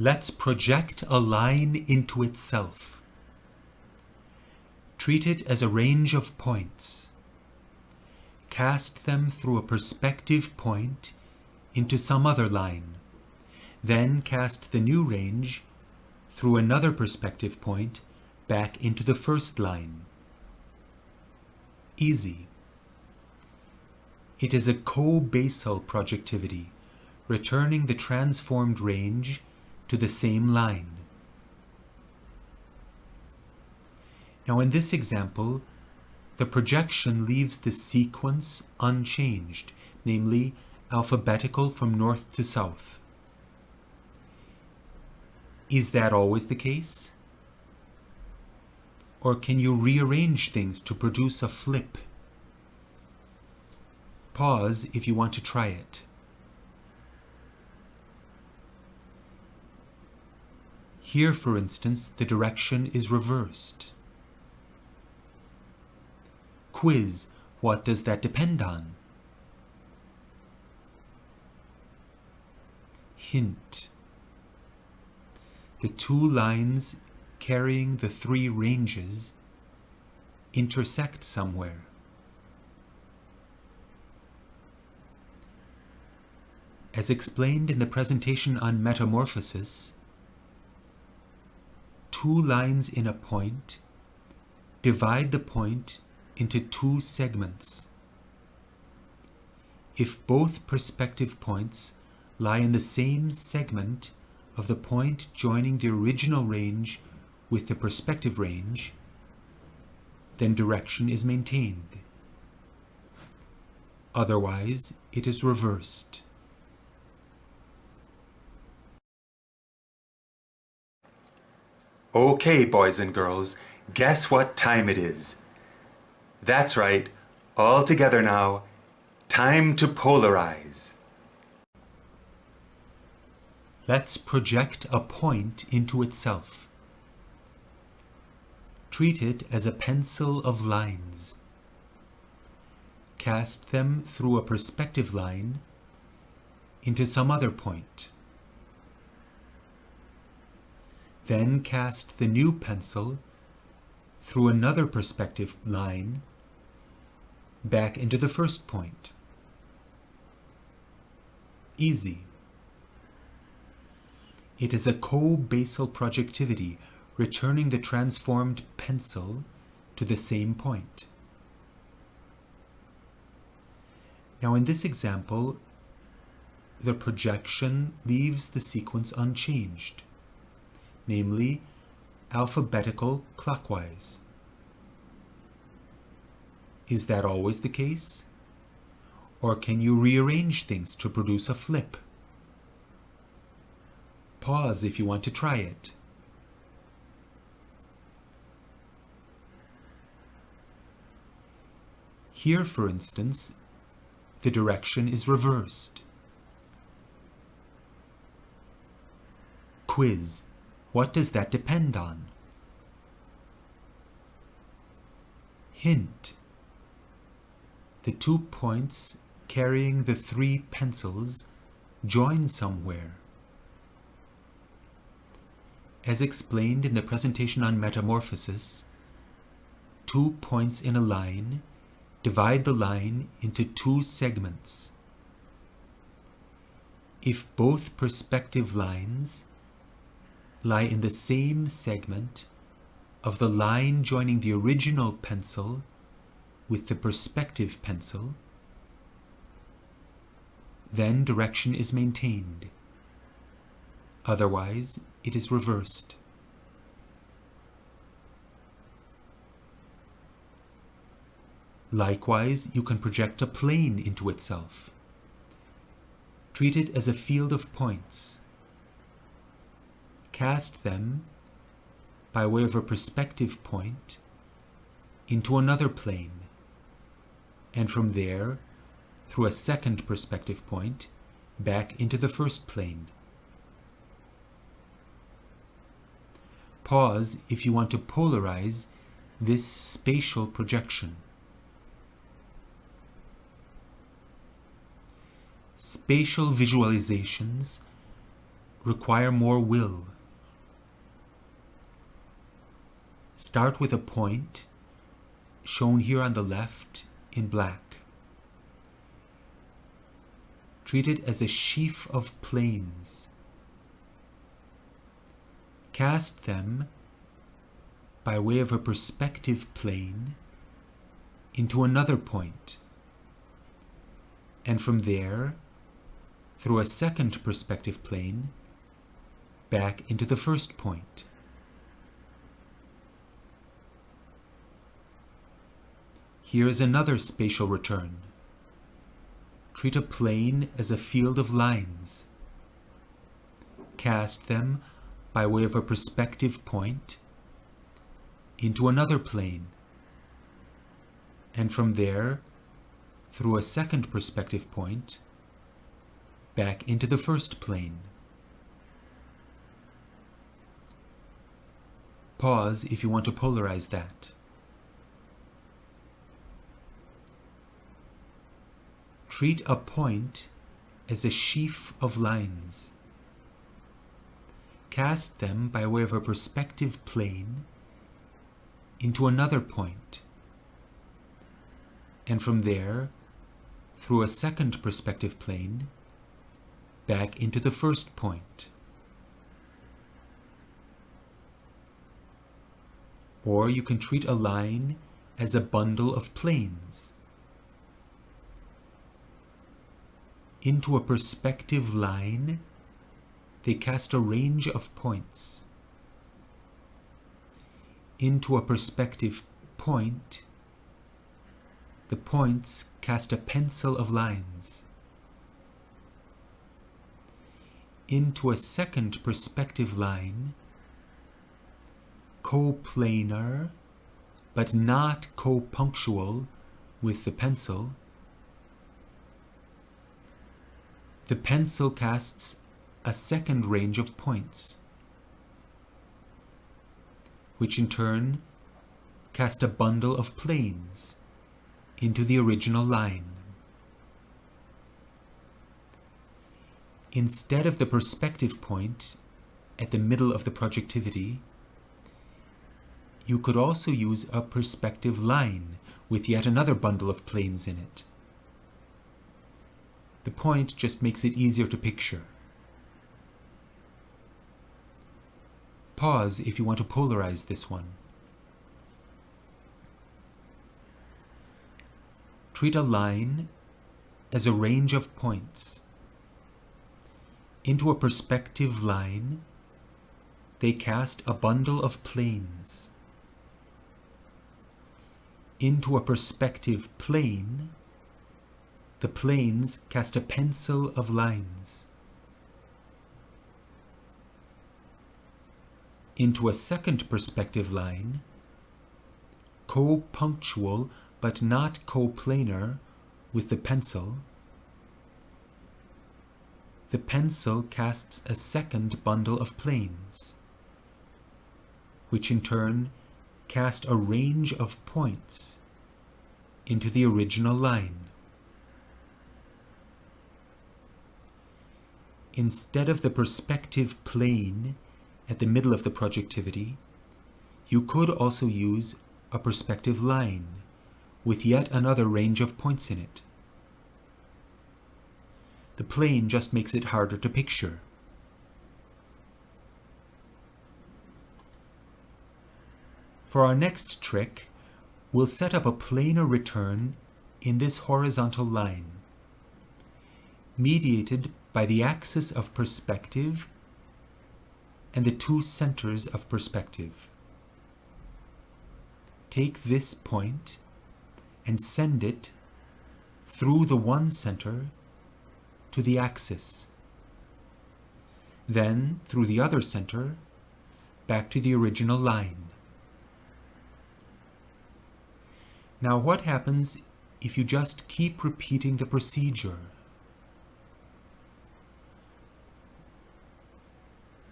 Let's project a line into itself. Treat it as a range of points. Cast them through a perspective point into some other line. Then cast the new range through another perspective point back into the first line. Easy. It is a co-basal projectivity, returning the transformed range to the same line. Now in this example, the projection leaves the sequence unchanged, namely alphabetical from north to south. Is that always the case? Or can you rearrange things to produce a flip? Pause if you want to try it. Here, for instance, the direction is reversed. Quiz, what does that depend on? Hint. The two lines carrying the three ranges intersect somewhere. As explained in the presentation on metamorphosis, two lines in a point divide the point into two segments. If both perspective points lie in the same segment of the point joining the original range with the perspective range, then direction is maintained. Otherwise, it is reversed. Okay, boys and girls, guess what time it is? That's right, all together now, time to polarize. Let's project a point into itself. Treat it as a pencil of lines. Cast them through a perspective line into some other point. Then cast the new pencil through another perspective line back into the first point. Easy. It is a co-basal projectivity returning the transformed pencil to the same point. Now in this example, the projection leaves the sequence unchanged, namely alphabetical clockwise. Is that always the case? Or can you rearrange things to produce a flip? Pause if you want to try it. Here, for instance, the direction is reversed. Quiz. What does that depend on? Hint. The two points carrying the three pencils join somewhere. As explained in the presentation on metamorphosis, two points in a line divide the line into two segments. If both perspective lines lie in the same segment of the line joining the original pencil with the perspective pencil, then direction is maintained. Otherwise, it is reversed. Likewise, you can project a plane into itself. Treat it as a field of points. Cast them, by way of a perspective point, into another plane, and from there, through a second perspective point, back into the first plane. Pause if you want to polarize this spatial projection. Spatial visualizations require more will. Start with a point shown here on the left in black. Treat it as a sheaf of planes. Cast them by way of a perspective plane into another point. and from there, through a second perspective plane, back into the first point. Here is another spatial return. Treat a plane as a field of lines. Cast them by way of a perspective point into another plane, and from there, through a second perspective point, back into the first plane. Pause if you want to polarize that. Treat a point as a sheaf of lines. Cast them by way of a perspective plane into another point, and from there, through a second perspective plane, back into the first point. Or you can treat a line as a bundle of planes. Into a perspective line, they cast a range of points. Into a perspective point, the points cast a pencil of lines. Into a second perspective line, coplanar, but not copunctual with the pencil, the pencil casts a second range of points, which in turn cast a bundle of planes into the original line. Instead of the perspective point at the middle of the projectivity, you could also use a perspective line with yet another bundle of planes in it. The point just makes it easier to picture. Pause if you want to polarize this one. Treat a line as a range of points. Into a perspective line, they cast a bundle of planes. Into a perspective plane, the planes cast a pencil of lines. Into a second perspective line, co-punctual but not coplanar with the pencil, the pencil casts a second bundle of planes, which in turn cast a range of points into the original line. Instead of the perspective plane at the middle of the projectivity, you could also use a perspective line with yet another range of points in it. The plane just makes it harder to picture. For our next trick, we'll set up a planar return in this horizontal line, mediated by the axis of perspective and the two centers of perspective. Take this point and send it through the one center to the axis. Then through the other center back to the original line. Now what happens if you just keep repeating the procedure?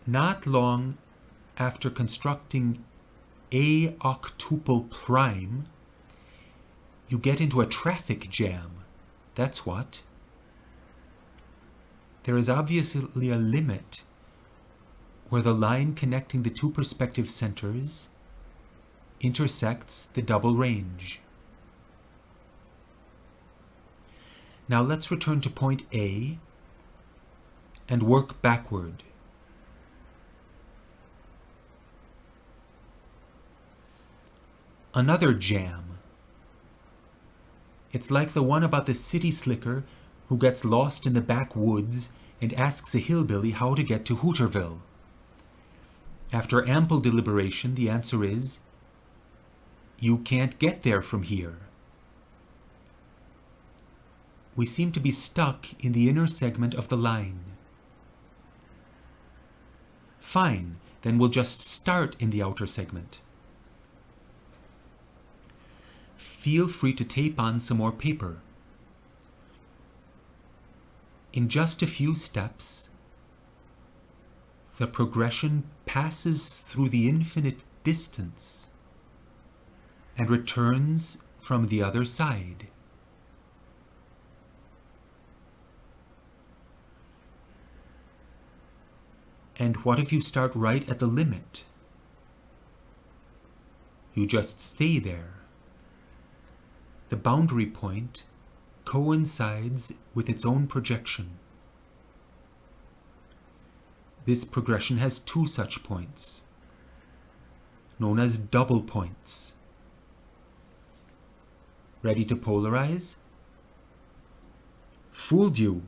Not long after constructing A octuple prime, you get into a traffic jam. That's what. There is obviously a limit where the line connecting the two perspective centers intersects the double range. Now let's return to point A and work backward. Another jam. It's like the one about the city slicker who gets lost in the backwoods and asks a hillbilly how to get to Hooterville. After ample deliberation, the answer is, you can't get there from here. We seem to be stuck in the inner segment of the line. Fine, then we'll just start in the outer segment. Feel free to tape on some more paper. In just a few steps, the progression passes through the infinite distance and returns from the other side. And what if you start right at the limit? You just stay there. The boundary point coincides with its own projection. This progression has two such points, known as double points. Ready to polarize? Fooled you.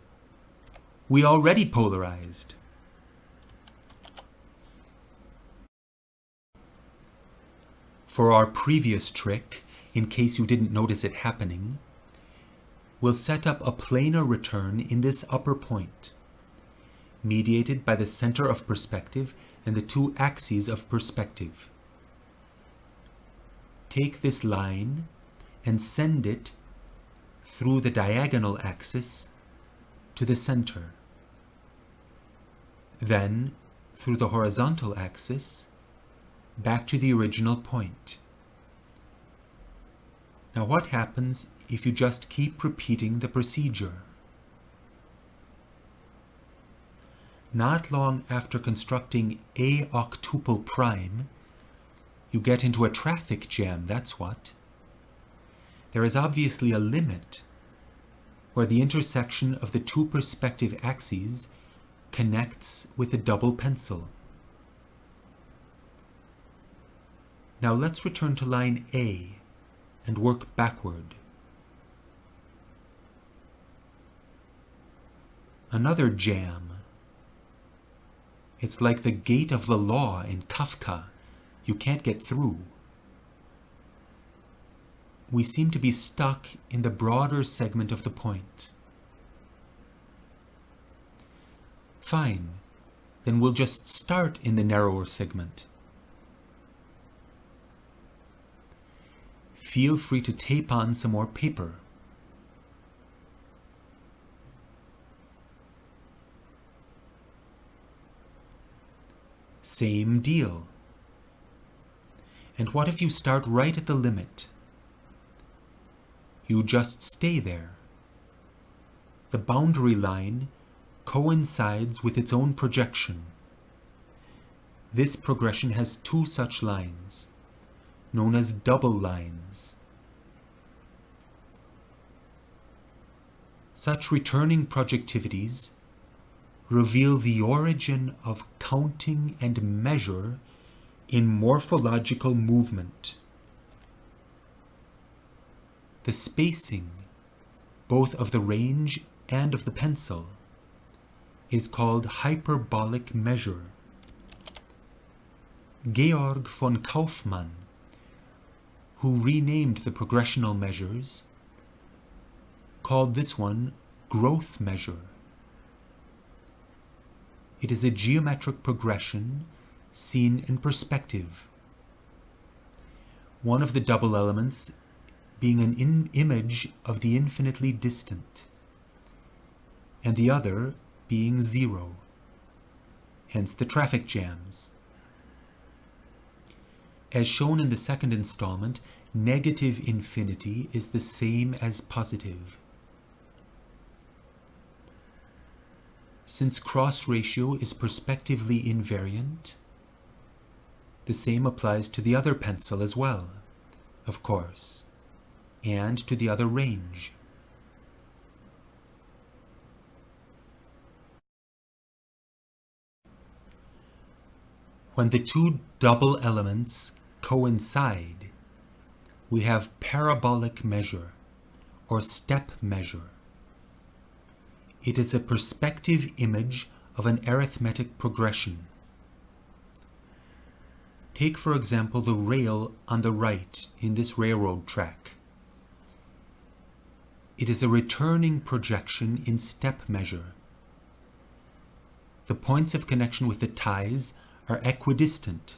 We already polarized. For our previous trick, in case you didn't notice it happening, we'll set up a planar return in this upper point, mediated by the center of perspective and the two axes of perspective. Take this line and send it through the diagonal axis to the center. Then, through the horizontal axis, back to the original point. Now what happens if you just keep repeating the procedure? Not long after constructing A octuple prime, you get into a traffic jam, that's what. There is obviously a limit where the intersection of the two perspective axes connects with the double pencil. Now let's return to line A and work backward. Another jam. It's like the gate of the law in Kafka. You can't get through. We seem to be stuck in the broader segment of the point. Fine, then we'll just start in the narrower segment. Feel free to tape on some more paper. Same deal. And what if you start right at the limit? You just stay there. The boundary line coincides with its own projection. This progression has two such lines known as double lines. Such returning projectivities reveal the origin of counting and measure in morphological movement. The spacing, both of the range and of the pencil, is called hyperbolic measure. Georg von Kauffmann who renamed the progressional measures, called this one growth measure. It is a geometric progression seen in perspective. One of the double elements being an image of the infinitely distant, and the other being zero, hence the traffic jams. As shown in the second installment, negative infinity is the same as positive. Since cross ratio is perspectively invariant, the same applies to the other pencil as well, of course, and to the other range. When the two double elements coincide, we have parabolic measure or step measure. It is a perspective image of an arithmetic progression. Take for example the rail on the right in this railroad track. It is a returning projection in step measure. The points of connection with the ties are equidistant,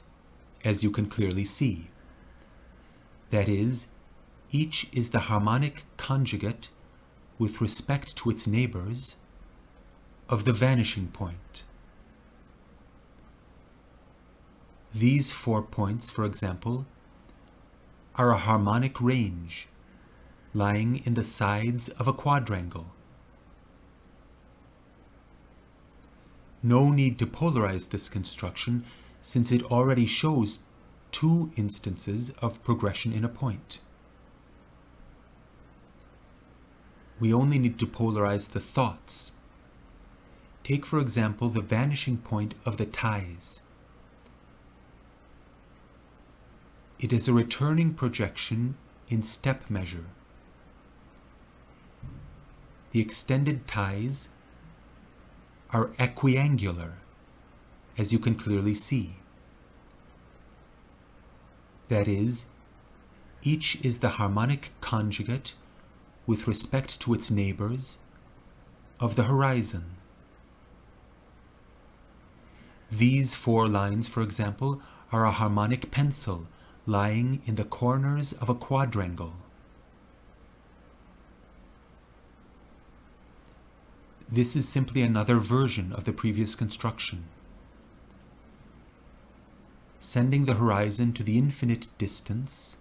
as you can clearly see. That is, each is the harmonic conjugate with respect to its neighbors of the vanishing point. These four points, for example, are a harmonic range lying in the sides of a quadrangle. No need to polarize this construction since it already shows two instances of progression in a point. We only need to polarize the thoughts. Take for example the vanishing point of the ties. It is a returning projection in step measure. The extended ties are equiangular, as you can clearly see. That is, each is the harmonic conjugate with respect to its neighbors of the horizon. These four lines, for example, are a harmonic pencil lying in the corners of a quadrangle. This is simply another version of the previous construction. Sending the horizon to the infinite distance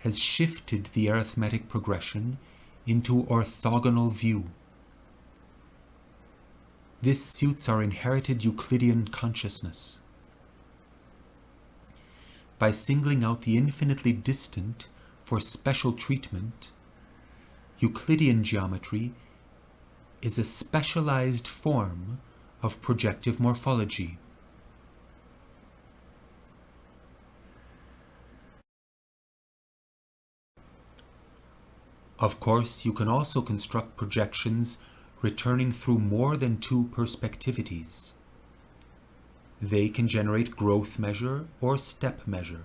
has shifted the arithmetic progression into orthogonal view. This suits our inherited Euclidean consciousness. By singling out the infinitely distant for special treatment, Euclidean geometry is a specialized form of projective morphology. Of course, you can also construct projections returning through more than two perspectivities. They can generate growth measure or step measure.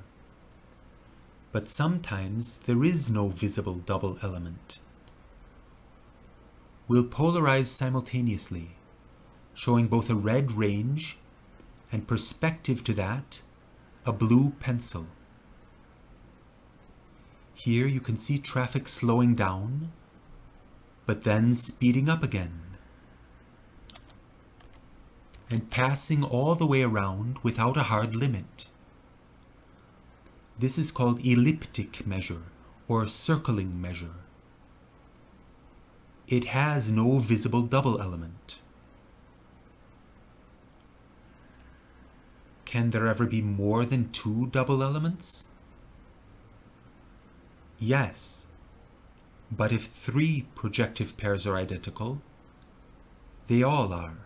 But sometimes there is no visible double element We'll polarize simultaneously, showing both a red range and perspective to that, a blue pencil. Here you can see traffic slowing down, but then speeding up again, and passing all the way around without a hard limit. This is called elliptic measure or circling measure it has no visible double element. Can there ever be more than two double elements? Yes, but if three projective pairs are identical, they all are.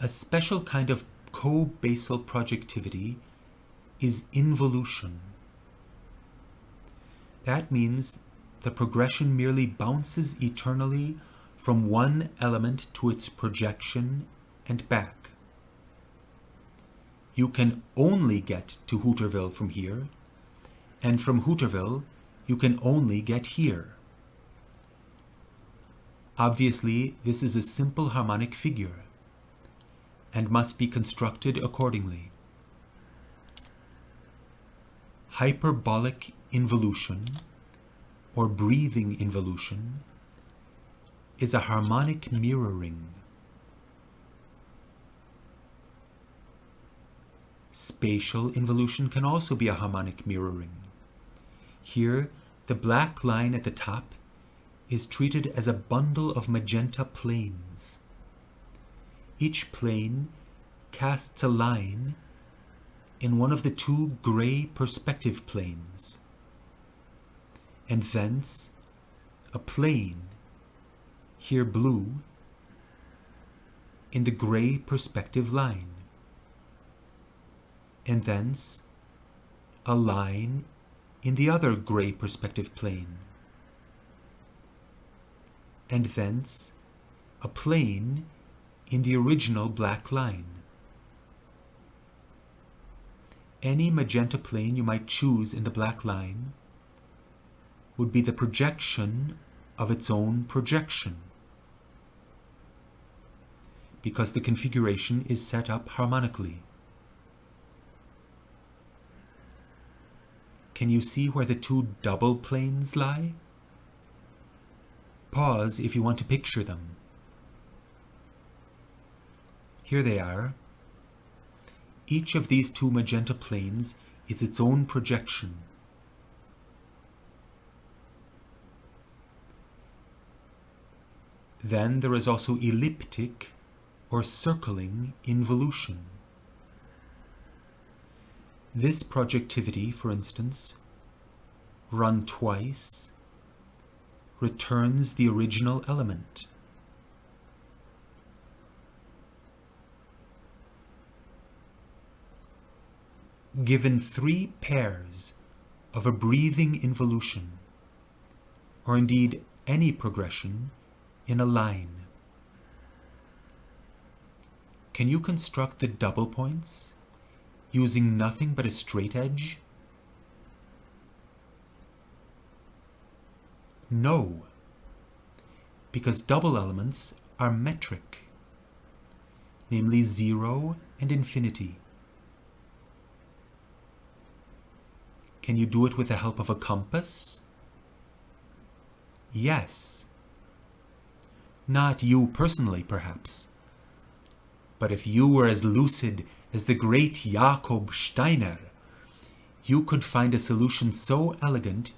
A special kind of co-basal projectivity is involution. That means the progression merely bounces eternally from one element to its projection and back. You can only get to Hooterville from here, and from Hooterville you can only get here. Obviously, this is a simple harmonic figure, and must be constructed accordingly. Hyperbolic involution or breathing involution is a harmonic mirroring. Spatial involution can also be a harmonic mirroring. Here, The black line at the top is treated as a bundle of magenta planes. Each plane casts a line in one of the two grey perspective planes, and thence a plane, here blue, in the grey perspective line, and thence a line in the other grey perspective plane, and thence a plane in the original black line. Any magenta plane you might choose in the black line would be the projection of its own projection because the configuration is set up harmonically. Can you see where the two double planes lie? Pause if you want to picture them. Here they are. Each of these two magenta planes is its own projection. Then there is also elliptic or circling involution. This projectivity, for instance, run twice, returns the original element. Given three pairs of a breathing involution, or indeed any progression in a line, can you construct the double points using nothing but a straight edge? No, because double elements are metric, namely zero and infinity. Can you do it with the help of a compass? Yes. Not you personally, perhaps. But if you were as lucid as the great Jakob Steiner, you could find a solution so elegant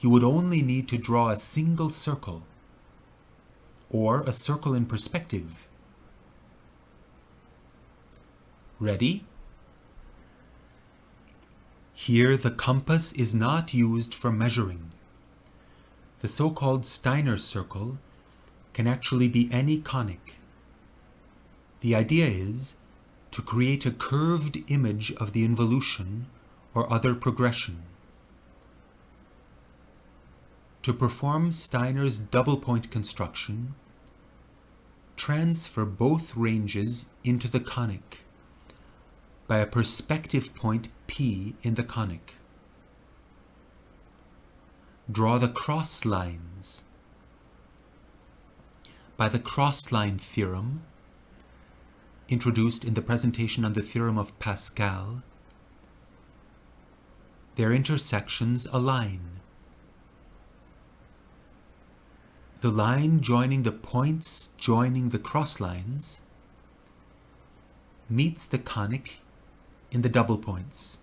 you would only need to draw a single circle, or a circle in perspective. Ready? Here the compass is not used for measuring. The so-called Steiner circle can actually be any conic. The idea is to create a curved image of the involution or other progression. To perform Steiner's double point construction, transfer both ranges into the conic by a perspective point P in the conic. Draw the cross lines. By the cross-line theorem, introduced in the presentation on the theorem of Pascal, their intersections align. The line joining the points joining the cross lines meets the conic in the double points.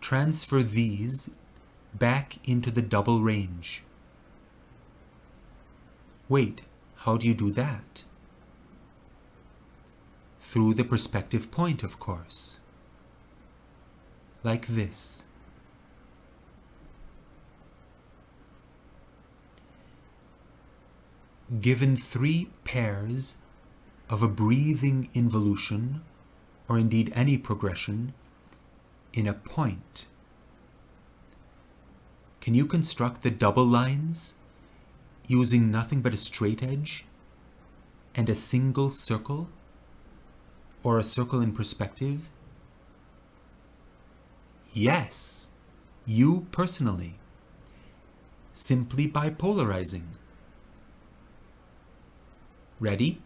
Transfer these back into the double range. Wait, how do you do that? Through the perspective point, of course. Like this. Given three pairs of a breathing involution, or indeed any progression, in a point. Can you construct the double lines using nothing but a straight edge and a single circle or a circle in perspective? Yes, you personally, simply by polarizing. Ready?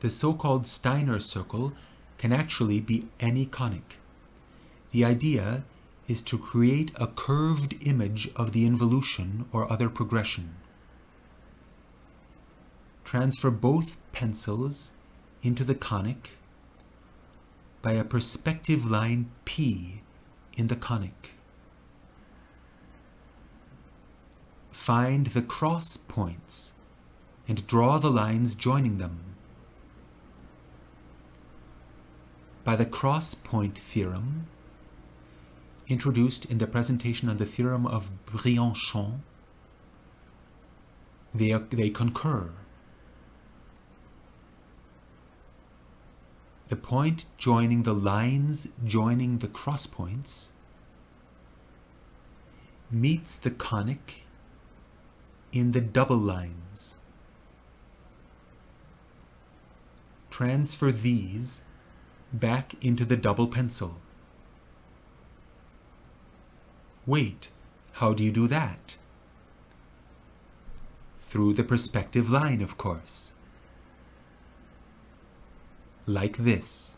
the so-called Steiner circle can actually be any conic. The idea is to create a curved image of the involution or other progression. Transfer both pencils into the conic, by a perspective line P in the conic. Find the cross points and draw the lines joining them. By the cross point theorem, introduced in the presentation on the theorem of Brianchon, they, they concur. The point joining the lines joining the cross points meets the conic in the double lines. Transfer these back into the double pencil. Wait, how do you do that? Through the perspective line, of course. Like this.